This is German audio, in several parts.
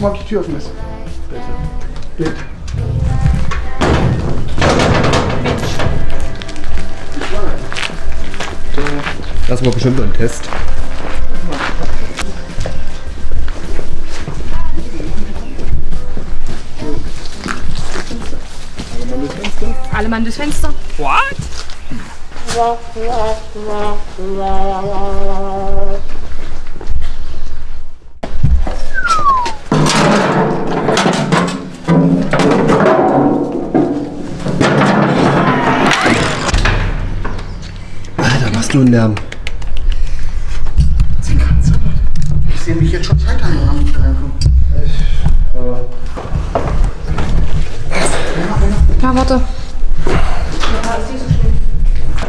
guck mal, ob die Tür offen ist. Bitte. Bitte. Das war bestimmt ein Test. Alle Mann durchs Fenster. What? Alter, was nun Lärm? Sie kann's aber. Ich sehe mich jetzt schon scheitern, wenn ich da reinkomme. Ja, warte.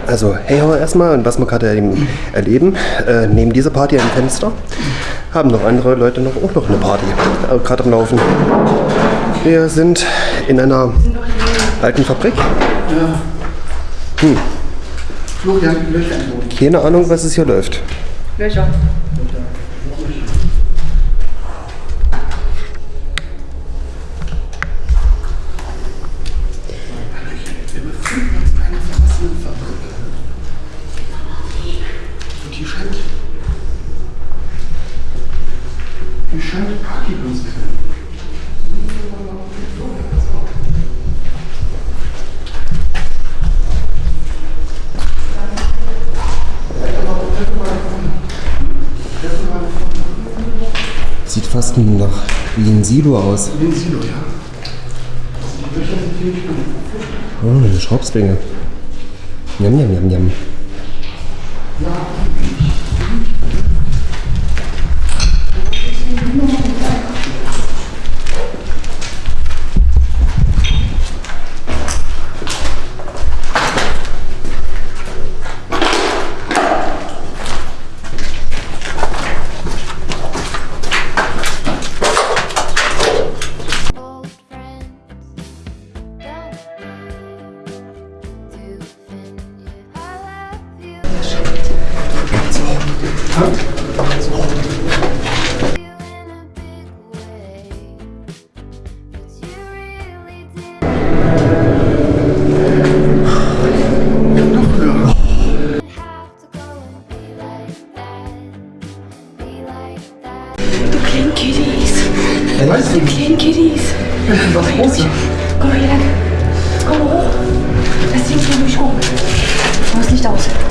Also, hey ho erstmal und was wir gerade eben erleben, äh, neben dieser Party am Fenster haben noch andere Leute noch, auch noch eine Party äh, gerade am Laufen. Wir sind in einer alten Fabrik. Florian, Löcher. Keine Ahnung, was es hier läuft. Löcher. Sieht fast nach wie ein Silo aus. Wie ein Silo, ja. Die Löcher sind ziemlich gut. Oh, eine Schraubzwinge. Njam, njam, njam, njam. old Kitties. Weißt du, Du kleinen Kitties. was? Komm hier lang. Komm hoch. Das Ding hier durch hoch. Mach das Licht aus.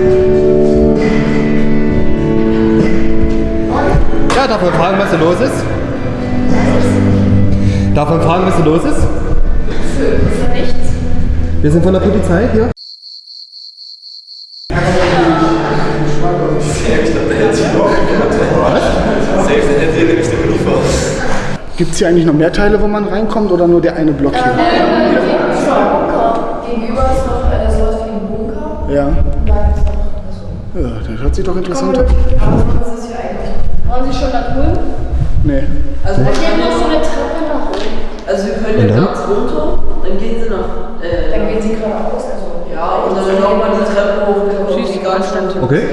Ja, darf man fragen, was hier los ist? Darf man fragen, was hier los ist? Wir sind von der Polizei hier. Gibt es hier eigentlich noch mehr Teile, wo man reinkommt oder nur der eine Block hier? Gegenüber ist noch äh, sowas wie ein Bunker. Ja. Da ist noch. Ja, das hört sich doch interessant an. Waren Sie schon da drüben? Nee. Also, Hier ist noch so eine Treppe nach oben. also wir können jetzt ganz runter, dann gehen sie nach. Äh, Dann gehen Sie geradeaus. Also ja, und dann nochmal die Treppe hoch, dann kommen die ganz stand. Okay.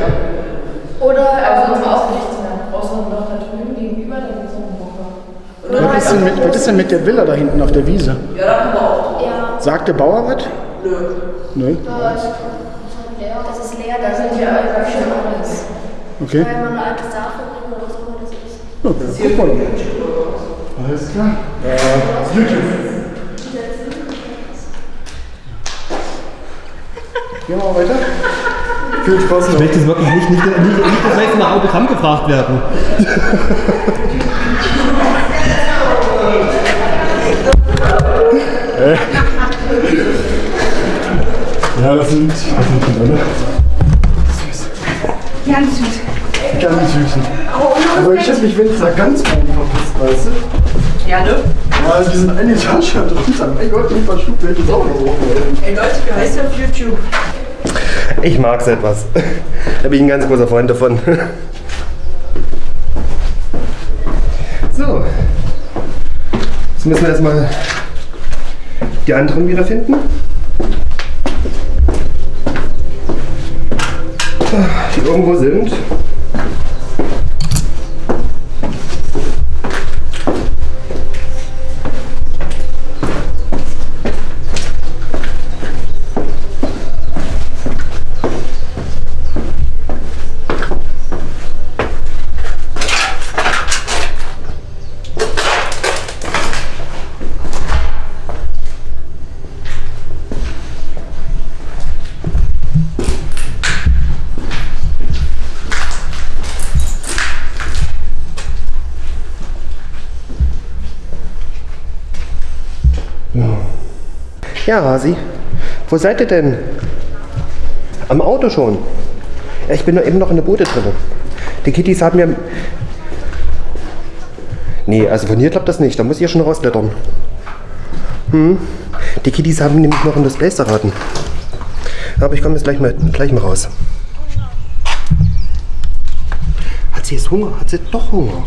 Oder also uns auch rechts lang. Außer noch da drüben gegenüber, da gibt es noch einen Bunker. Was ist, denn mit, was ist denn mit der Villa da hinten auf der Wiese? Ja, da können wir auch. Ja, Sagt der Bauer was? Nö. Nö. ist leer. Das ist leer, da sind ja schon alles. Okay. Wenn man eine alte Sachfabrik oder so, das okay. Guck mal. Alles klar. Äh, YouTube. Gehen wir mal weiter. Viel Spaß Ich noch. möchte es wirklich nicht, nicht, nicht, nicht wir jetzt nach Autogramm gefragt werden. Ja, das sind, das sind die alle. Ganz süß. Ganz süßen. Aber ich hätte mich, wenn es da ganz oben verpasst, weißt du? Ja, ne? Ja, die sind eine Etage drunter. Mein Gott, ich verschlug welches auch noch hoch. Ey Leute, wie heißt der auf YouTube? Ich mag's etwas. Da bin ich ein ganz großer Freund davon. So. Jetzt müssen wir erstmal die anderen wiederfinden. Die irgendwo sind. Ja, Hasi. Wo seid ihr denn? Am Auto schon. Ja, ich bin nur eben noch in der Boote drin. Die Kittys haben mir. Nee, also von hier klappt das nicht. Da muss ich ja schon rausblättern. Hm. Die Kittys haben nämlich noch in das Place erraten. Aber ich komme jetzt gleich mal, gleich mal raus. Hat sie jetzt Hunger? Hat sie doch Hunger?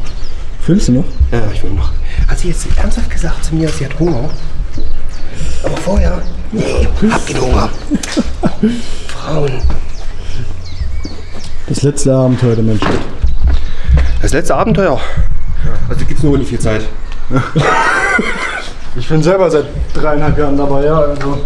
Fühlst du noch? Ja, ich will noch. Hat sie jetzt ernsthaft gesagt zu mir, sie hat Hunger? Aber vorher? Nee, hab keinen Hunger. Frauen. Das letzte Abenteuer der Menschheit. Das letzte Abenteuer. Also gibt's nur nicht viel Zeit. Ich bin selber seit dreieinhalb Jahren dabei, ja. Also